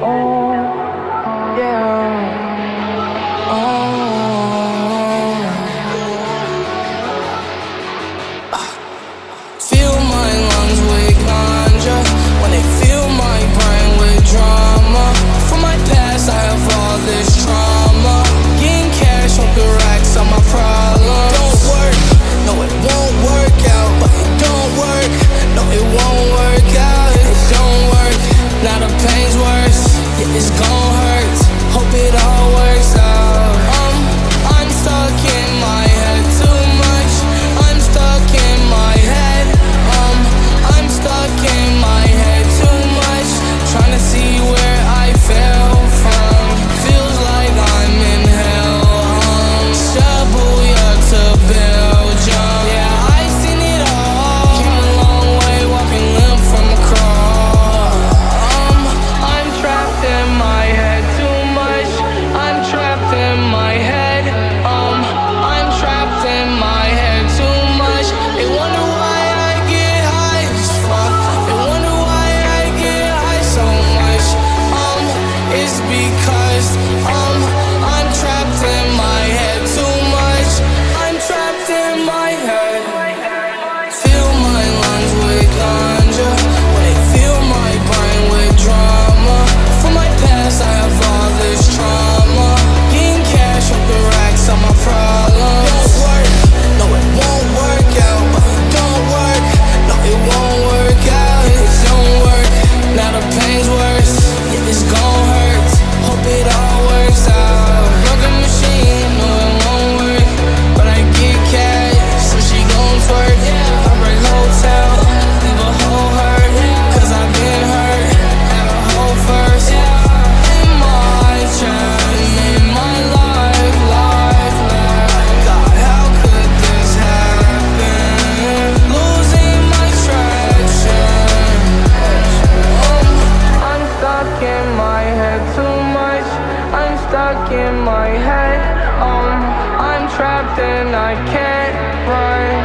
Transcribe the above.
Oh. stuck in my head. Um, I'm trapped and I can't run